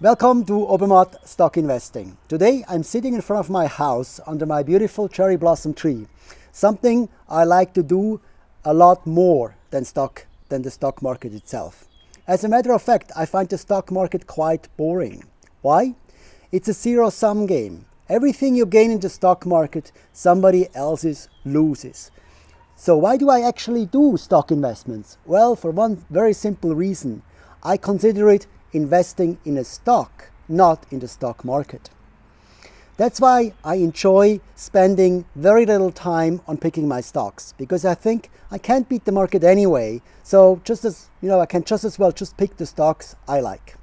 Welcome to Obermatt Stock Investing. Today I'm sitting in front of my house under my beautiful cherry blossom tree. Something I like to do a lot more than stock than the stock market itself. As a matter of fact, I find the stock market quite boring. Why? It's a zero-sum game. Everything you gain in the stock market, somebody else's loses. So why do I actually do stock investments? Well, for one very simple reason. I consider it investing in a stock, not in the stock market. That's why I enjoy spending very little time on picking my stocks because I think I can't beat the market anyway. So just as, you know, I can just as well just pick the stocks I like.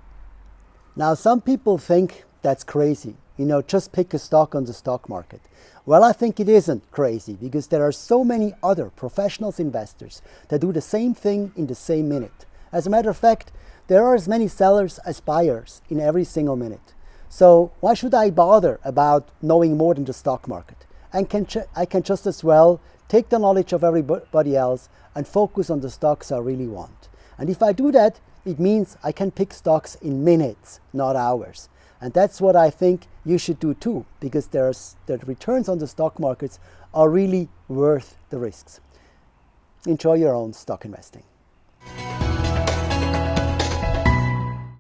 Now, some people think that's crazy, you know, just pick a stock on the stock market. Well, I think it isn't crazy because there are so many other professionals investors that do the same thing in the same minute. As a matter of fact, there are as many sellers as buyers in every single minute. So why should I bother about knowing more than the stock market? And can I can just as well take the knowledge of everybody else and focus on the stocks I really want. And if I do that, it means I can pick stocks in minutes, not hours. And that's what I think you should do too, because there's, the returns on the stock markets are really worth the risks. Enjoy your own stock investing.